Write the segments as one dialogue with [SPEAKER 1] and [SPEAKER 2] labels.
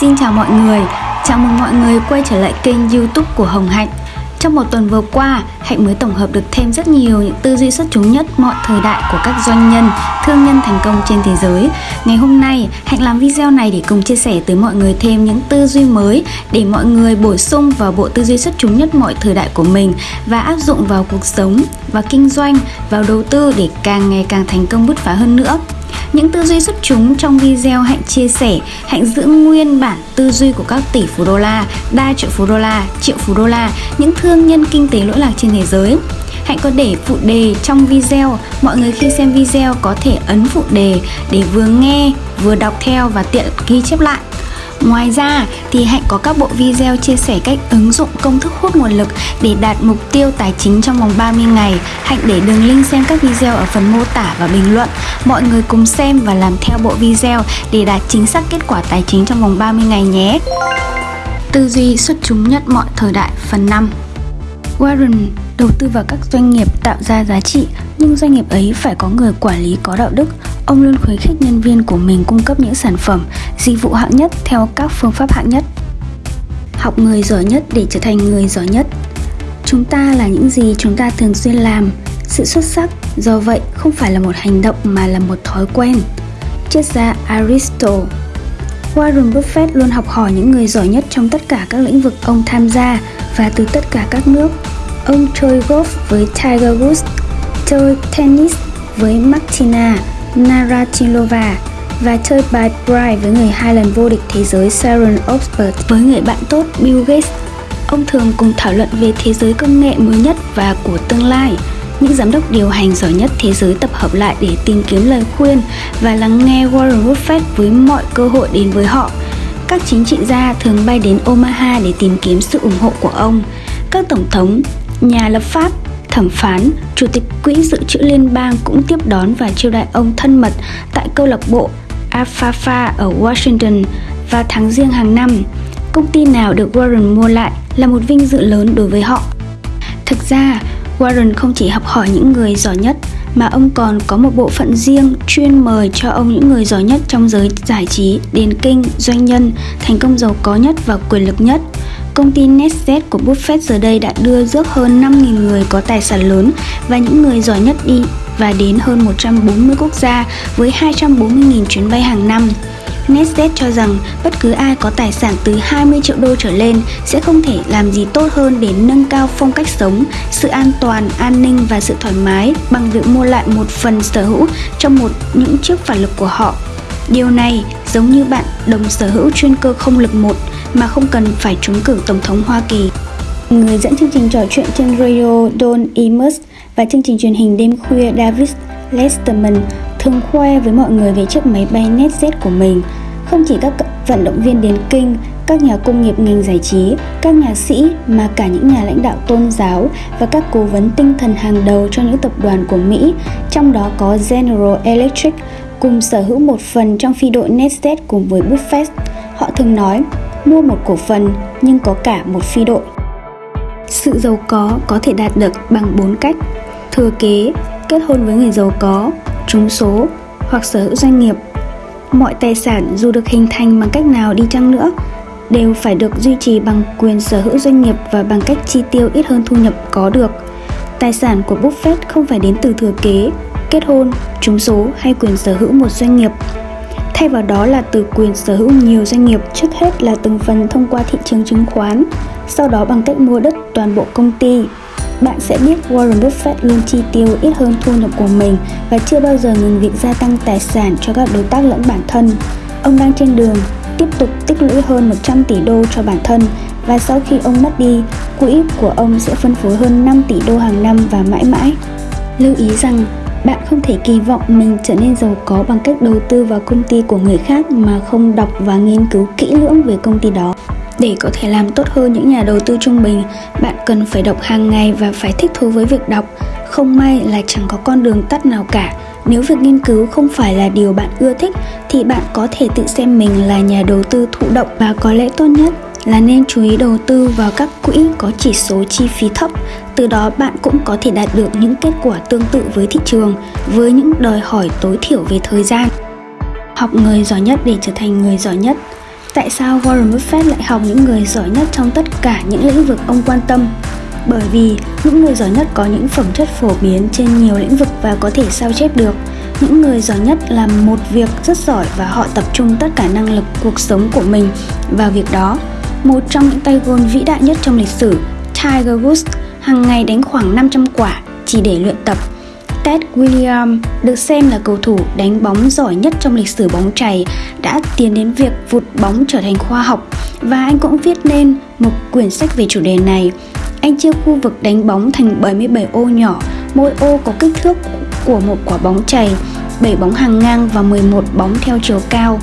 [SPEAKER 1] Xin chào mọi người, chào mừng mọi người quay trở lại kênh youtube của Hồng Hạnh. Trong một tuần vừa qua, Hạnh mới tổng hợp được thêm rất nhiều những tư duy xuất chúng nhất mọi thời đại của các doanh nhân, thương nhân thành công trên thế giới. Ngày hôm nay, Hạnh làm video này để cùng chia sẻ tới mọi người thêm những tư duy mới Để mọi người bổ sung vào bộ tư duy xuất chúng nhất mọi thời đại của mình Và áp dụng vào cuộc sống, và kinh doanh, vào đầu tư để càng ngày càng thành công bứt phá hơn nữa những tư duy xuất chúng trong video Hạnh chia sẻ, Hạnh giữ nguyên bản tư duy của các tỷ phú đô la, đa triệu phú đô la, triệu phú đô la, những thương nhân kinh tế lỗi lạc trên thế giới. Hạnh có để phụ đề trong video, mọi người khi xem video có thể ấn phụ đề để vừa nghe, vừa đọc theo và tiện ghi chép lại. Ngoài ra thì Hạnh có các bộ video chia sẻ cách ứng dụng công thức hút nguồn lực để đạt mục tiêu tài chính trong vòng 30 ngày. Hạnh để đường link xem các video ở phần mô tả và bình luận. Mọi người cùng xem và làm theo bộ video để đạt chính xác kết quả tài chính trong vòng 30 ngày nhé. Tư duy xuất chúng nhất mọi thời đại, phần 5 Warren đầu tư vào các doanh nghiệp tạo ra giá trị, nhưng doanh nghiệp ấy phải có người quản lý có đạo đức ông luôn khuyến khích nhân viên của mình cung cấp những sản phẩm dịch vụ hạng nhất theo các phương pháp hạng nhất. Học người giỏi nhất để trở thành người giỏi nhất. Chúng ta là những gì chúng ta thường xuyên làm. Sự xuất sắc do vậy không phải là một hành động mà là một thói quen. Triết gia aristotle Warren Buffett luôn học hỏi những người giỏi nhất trong tất cả các lĩnh vực ông tham gia và từ tất cả các nước. Ông chơi golf với Tiger Woods, chơi tennis với Martina. Naratilova và chơi bài Bright với người hai lần vô địch thế giới Sharon Osbourne với người bạn tốt Bill Gates. Ông thường cùng thảo luận về thế giới công nghệ mới nhất và của tương lai. Những giám đốc điều hành giỏi nhất thế giới tập hợp lại để tìm kiếm lời khuyên và lắng nghe Warren Buffett với mọi cơ hội đến với họ. Các chính trị gia thường bay đến Omaha để tìm kiếm sự ủng hộ của ông. Các tổng thống, nhà lập pháp, thẩm phán, chủ tịch quỹ dự trữ liên bang cũng tiếp đón và chiêu đãi ông thân mật tại câu lạc bộ Alfafa ở Washington vào tháng riêng hàng năm. Công ty nào được Warren mua lại là một vinh dự lớn đối với họ. Thực ra, Warren không chỉ học hỏi những người giỏi nhất mà ông còn có một bộ phận riêng chuyên mời cho ông những người giỏi nhất trong giới giải trí, điền kinh, doanh nhân, thành công giàu có nhất và quyền lực nhất. Công ty Netjet của Buffett giờ đây đã đưa rước hơn 5.000 người có tài sản lớn và những người giỏi nhất đi và đến hơn 140 quốc gia với 240.000 chuyến bay hàng năm. Netjet cho rằng bất cứ ai có tài sản từ 20 triệu đô trở lên sẽ không thể làm gì tốt hơn để nâng cao phong cách sống, sự an toàn, an ninh và sự thoải mái bằng việc mua lại một phần sở hữu trong một những chiếc phản lực của họ. Điều này giống như bạn đồng sở hữu chuyên cơ không lực một mà không cần phải trúng cử Tổng thống Hoa Kỳ. Người dẫn chương trình trò chuyện trên radio Don Imus và chương trình truyền hình đêm khuya David Letterman thường khoe với mọi người về chiếc máy bay NetJet của mình. Không chỉ các vận động viên đến kinh, các nhà công nghiệp ngành giải trí, các nhà sĩ mà cả những nhà lãnh đạo tôn giáo và các cố vấn tinh thần hàng đầu cho những tập đoàn của Mỹ, trong đó có General Electric, cùng sở hữu một phần trong phi đội NetJet cùng với Buffett. Họ thường nói, mua một cổ phần nhưng có cả một phi đội. Sự giàu có có thể đạt được bằng bốn cách: thừa kế, kết hôn với người giàu có, trúng số hoặc sở hữu doanh nghiệp. Mọi tài sản dù được hình thành bằng cách nào đi chăng nữa đều phải được duy trì bằng quyền sở hữu doanh nghiệp và bằng cách chi tiêu ít hơn thu nhập có được. Tài sản của Buffett không phải đến từ thừa kế, kết hôn, trúng số hay quyền sở hữu một doanh nghiệp. Thay vào đó là từ quyền sở hữu nhiều doanh nghiệp, trước hết là từng phần thông qua thị trường chứng khoán, sau đó bằng cách mua đất toàn bộ công ty, bạn sẽ biết Warren Buffett luôn chi tiêu ít hơn thu nhập của mình và chưa bao giờ ngừng việc gia tăng tài sản cho các đối tác lẫn bản thân. Ông đang trên đường tiếp tục tích lũy hơn 100 tỷ đô cho bản thân và sau khi ông mất đi, quỹ của ông sẽ phân phối hơn 5 tỷ đô hàng năm và mãi mãi. Lưu ý rằng bạn không thể kỳ vọng mình trở nên giàu có bằng cách đầu tư vào công ty của người khác mà không đọc và nghiên cứu kỹ lưỡng về công ty đó. Để có thể làm tốt hơn những nhà đầu tư trung bình, bạn cần phải đọc hàng ngày và phải thích thú với việc đọc. Không may là chẳng có con đường tắt nào cả. Nếu việc nghiên cứu không phải là điều bạn ưa thích thì bạn có thể tự xem mình là nhà đầu tư thụ động và có lẽ tốt nhất là nên chú ý đầu tư vào các quỹ có chỉ số chi phí thấp, từ đó bạn cũng có thể đạt được những kết quả tương tự với thị trường với những đòi hỏi tối thiểu về thời gian. Học người giỏi nhất để trở thành người giỏi nhất Tại sao Warren Buffett lại học những người giỏi nhất trong tất cả những lĩnh vực ông quan tâm? Bởi vì những người giỏi nhất có những phẩm chất phổ biến trên nhiều lĩnh vực và có thể sao chép được. Những người giỏi nhất làm một việc rất giỏi và họ tập trung tất cả năng lực cuộc sống của mình vào việc đó. Một trong những tay gôn vĩ đại nhất trong lịch sử, Tiger Woods, hàng ngày đánh khoảng 500 quả chỉ để luyện tập. Ted Williams được xem là cầu thủ đánh bóng giỏi nhất trong lịch sử bóng chày đã tiến đến việc vụt bóng trở thành khoa học và anh cũng viết nên một quyển sách về chủ đề này. Anh chia khu vực đánh bóng thành 77 ô nhỏ, mỗi ô có kích thước của một quả bóng chày, 7 bóng hàng ngang và 11 bóng theo chiều cao.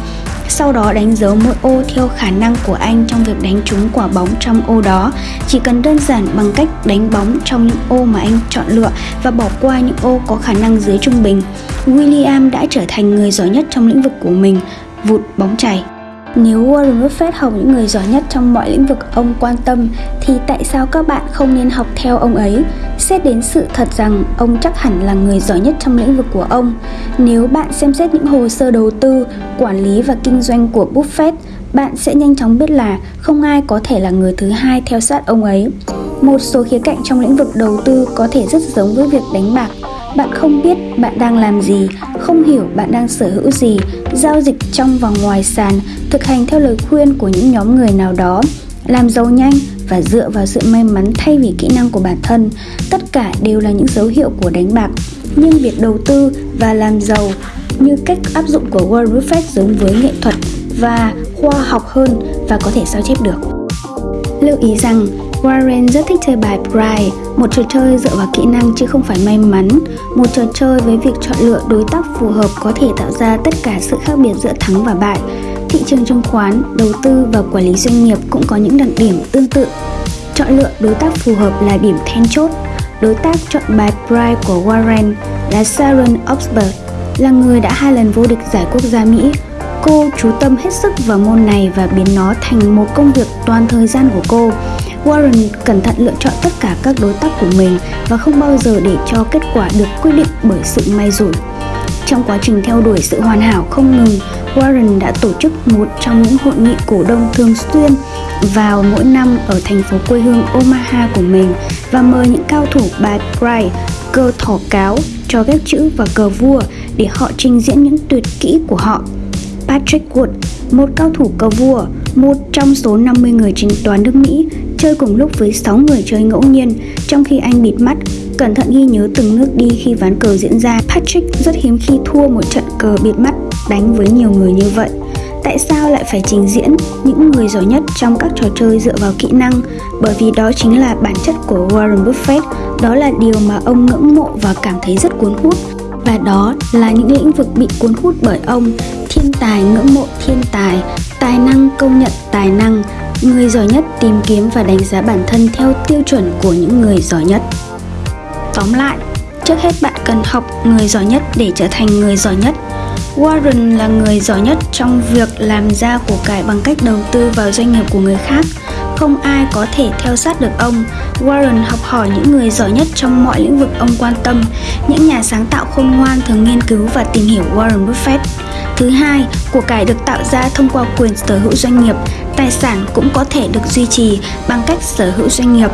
[SPEAKER 1] Sau đó đánh dấu mỗi ô theo khả năng của anh trong việc đánh trúng quả bóng trong ô đó. Chỉ cần đơn giản bằng cách đánh bóng trong những ô mà anh chọn lựa và bỏ qua những ô có khả năng dưới trung bình. William đã trở thành người giỏi nhất trong lĩnh vực của mình, vụt bóng chày. Nếu Warren Buffett học những người giỏi nhất trong mọi lĩnh vực ông quan tâm thì tại sao các bạn không nên học theo ông ấy? Xét đến sự thật rằng ông chắc hẳn là người giỏi nhất trong lĩnh vực của ông. Nếu bạn xem xét những hồ sơ đầu tư, quản lý và kinh doanh của Buffett, bạn sẽ nhanh chóng biết là không ai có thể là người thứ hai theo sát ông ấy. Một số khía cạnh trong lĩnh vực đầu tư có thể rất giống với việc đánh bạc bạn không biết bạn đang làm gì, không hiểu bạn đang sở hữu gì, giao dịch trong và ngoài sàn, thực hành theo lời khuyên của những nhóm người nào đó làm giàu nhanh và dựa vào sự may mắn thay vì kỹ năng của bản thân, tất cả đều là những dấu hiệu của đánh bạc nhưng việc đầu tư và làm giàu như cách áp dụng của Warren Buffett giống với nghệ thuật và khoa học hơn và có thể sao chép được. Lưu ý rằng Warren rất thích chơi bài Pride, một trò chơi dựa vào kỹ năng chứ không phải may mắn, một trò chơi với việc chọn lựa đối tác phù hợp có thể tạo ra tất cả sự khác biệt giữa thắng và bại. Thị trường chứng khoán, đầu tư và quản lý doanh nghiệp cũng có những đặc điểm tương tự. Chọn lựa đối tác phù hợp là điểm then chốt. Đối tác chọn bài Pride của Warren là Sharon Osbourne, là người đã hai lần vô địch giải quốc gia Mỹ. Cô chú tâm hết sức vào môn này và biến nó thành một công việc toàn thời gian của cô. Warren cẩn thận lựa chọn tất cả các đối tác của mình và không bao giờ để cho kết quả được quyết định bởi sự may rủi. Trong quá trình theo đuổi sự hoàn hảo không ngừng, Warren đã tổ chức một trong những hội nghị cổ đông thường xuyên vào mỗi năm ở thành phố quê hương Omaha của mình và mời những cao thủ bài Pride, cơ thỏ cáo, cho ghép chữ và cờ vua để họ trình diễn những tuyệt kỹ của họ. Patrick Wood, một cao thủ cờ vua, một trong số 50 người trên toàn nước Mỹ, chơi cùng lúc với 6 người chơi ngẫu nhiên, trong khi anh bịt mắt, cẩn thận ghi nhớ từng nước đi khi ván cờ diễn ra. Patrick rất hiếm khi thua một trận cờ bịt mắt đánh với nhiều người như vậy. Tại sao lại phải trình diễn những người giỏi nhất trong các trò chơi dựa vào kỹ năng? Bởi vì đó chính là bản chất của Warren Buffett, đó là điều mà ông ngưỡng mộ và cảm thấy rất cuốn hút và đó là những lĩnh vực bị cuốn hút bởi ông thiên tài ngưỡng mộ thiên tài tài năng công nhận tài năng người giỏi nhất tìm kiếm và đánh giá bản thân theo tiêu chuẩn của những người giỏi nhất tóm lại, trước hết bạn cần học người giỏi nhất để trở thành người giỏi nhất warren là người giỏi nhất trong việc làm ra của cải bằng cách đầu tư vào doanh nghiệp của người khác không ai có thể theo sát được ông. Warren học hỏi những người giỏi nhất trong mọi lĩnh vực ông quan tâm. Những nhà sáng tạo khôn ngoan thường nghiên cứu và tìm hiểu Warren Buffett. Thứ hai, của cải được tạo ra thông qua quyền sở hữu doanh nghiệp. Tài sản cũng có thể được duy trì bằng cách sở hữu doanh nghiệp.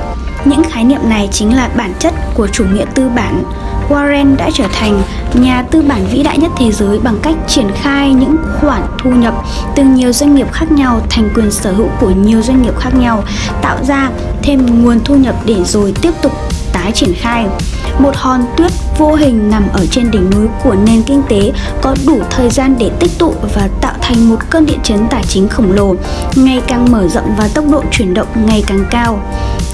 [SPEAKER 1] Những khái niệm này chính là bản chất của chủ nghĩa tư bản. Warren đã trở thành nhà tư bản vĩ đại nhất thế giới bằng cách triển khai những khoản thu nhập từ nhiều doanh nghiệp khác nhau thành quyền sở hữu của nhiều doanh nghiệp khác nhau, tạo ra thêm nguồn thu nhập để rồi tiếp tục tái triển khai. Một hòn tuyết vô hình nằm ở trên đỉnh núi của nền kinh tế có đủ thời gian để tích tụ và tạo thành một cơn địa chấn tài chính khổng lồ, ngày càng mở rộng và tốc độ chuyển động ngày càng cao.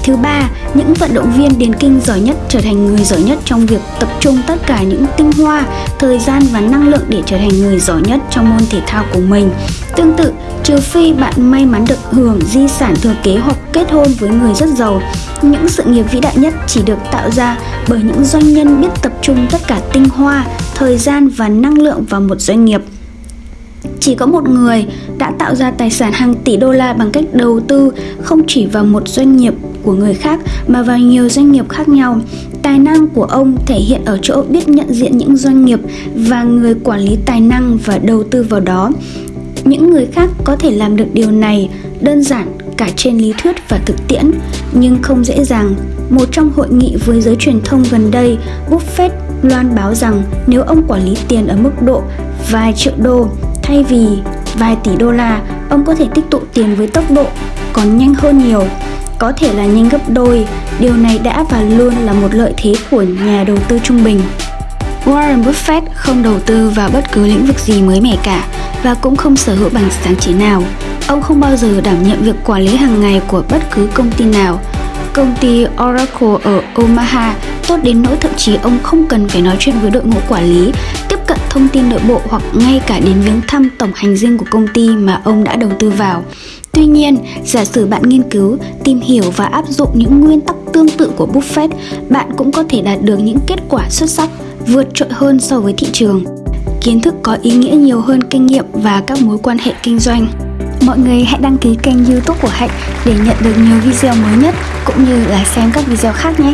[SPEAKER 1] Thứ ba, những vận động viên điền kinh giỏi nhất trở thành người giỏi nhất trong việc tập trung tất cả những tinh hoa, thời gian và năng lượng để trở thành người giỏi nhất trong môn thể thao của mình. Tương tự, trừ phi bạn may mắn được hưởng di sản thừa kế hoặc kết hôn với người rất giàu, những sự nghiệp vĩ đại nhất chỉ được tạo ra bởi những doanh nhân biết tập trung tất cả tinh hoa, thời gian và năng lượng vào một doanh nghiệp chỉ có một người đã tạo ra tài sản hàng tỷ đô la bằng cách đầu tư không chỉ vào một doanh nghiệp của người khác mà vào nhiều doanh nghiệp khác nhau. Tài năng của ông thể hiện ở chỗ biết nhận diện những doanh nghiệp và người quản lý tài năng và đầu tư vào đó. Những người khác có thể làm được điều này đơn giản cả trên lý thuyết và thực tiễn, nhưng không dễ dàng. Một trong hội nghị với giới truyền thông gần đây, Buffett loan báo rằng nếu ông quản lý tiền ở mức độ vài triệu đô thay vì vài tỷ đô la, ông có thể tích tụ tiền với tốc độ còn nhanh hơn nhiều, có thể là nhanh gấp đôi. Điều này đã và luôn là một lợi thế của nhà đầu tư trung bình. Warren Buffett không đầu tư vào bất cứ lĩnh vực gì mới mẻ cả và cũng không sở hữu bằng sáng chế nào. Ông không bao giờ đảm nhận việc quản lý hàng ngày của bất cứ công ty nào. Công ty Oracle ở Omaha tốt đến nỗi thậm chí ông không cần phải nói chuyện với đội ngũ quản lý, tiếp cận thông tin nội bộ hoặc ngay cả đến viếng thăm tổng hành dinh của công ty mà ông đã đầu tư vào. Tuy nhiên, giả sử bạn nghiên cứu, tìm hiểu và áp dụng những nguyên tắc tương tự của Buffett, bạn cũng có thể đạt được những kết quả xuất sắc, vượt trội hơn so với thị trường. Kiến thức có ý nghĩa nhiều hơn kinh nghiệm và các mối quan hệ kinh doanh. Mọi người hãy đăng ký kênh youtube của Hạnh để nhận được nhiều video mới nhất cũng như là xem các video khác nhé.